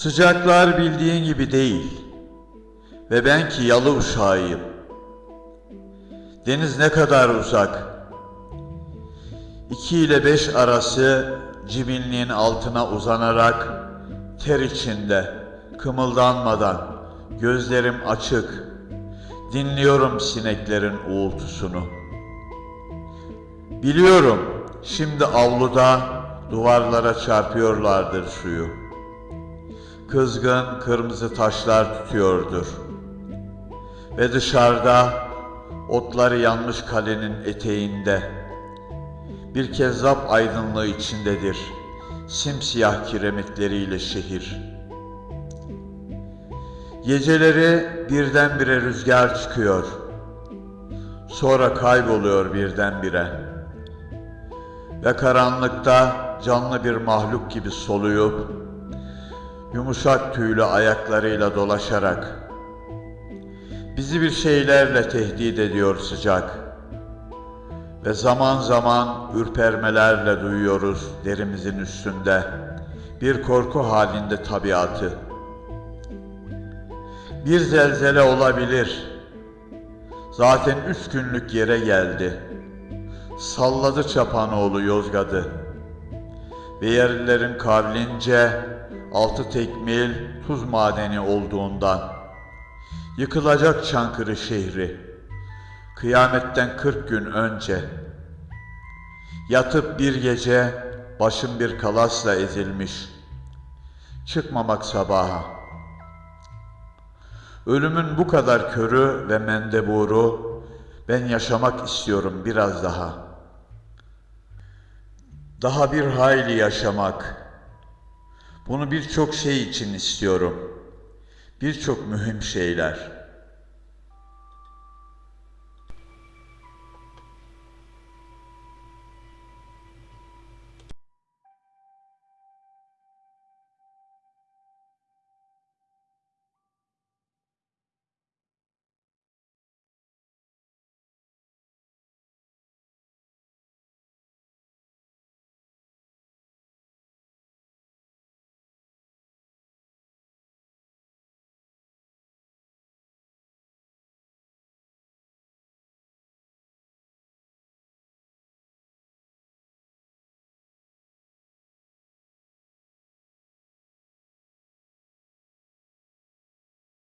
Sıcaklar bildiğin gibi değil. Ve ben ki yalı uşağıyım. Deniz ne kadar uzak. İki ile beş arası cibinliğin altına uzanarak ter içinde, kımıldanmadan, gözlerim açık, dinliyorum sineklerin uğultusunu. Biliyorum şimdi avluda duvarlara çarpıyorlardır suyu. Kızgın kırmızı taşlar tutuyordur. Ve dışarıda otları yanmış kalenin eteğinde bir kezzap aydınlığı içindedir. Simsiyah kiremitleriyle şehir. Geceleri birdenbire rüzgar çıkıyor. Sonra kayboluyor birdenbire. Ve karanlıkta canlı bir mahluk gibi soluyup yumuşak tüylü ayaklarıyla dolaşarak bizi bir şeylerle tehdit ediyor sıcak ve zaman zaman ürpermelerle duyuyoruz derimizin üstünde bir korku halinde tabiatı. Bir zelzele olabilir. Zaten üç günlük yere geldi. Salladı Çapanoğlu Yozgat'ı. Ve yerlilerin kavlince altı tekmil tuz madeni olduğundan yıkılacak Çankırı şehri kıyametten kırk gün önce yatıp bir gece başım bir kalasla ezilmiş. Çıkmamak sabaha. Ölümün bu kadar körü ve mendeburu ben yaşamak istiyorum biraz daha daha bir hayli yaşamak bunu birçok şey için istiyorum. Birçok mühim şeyler.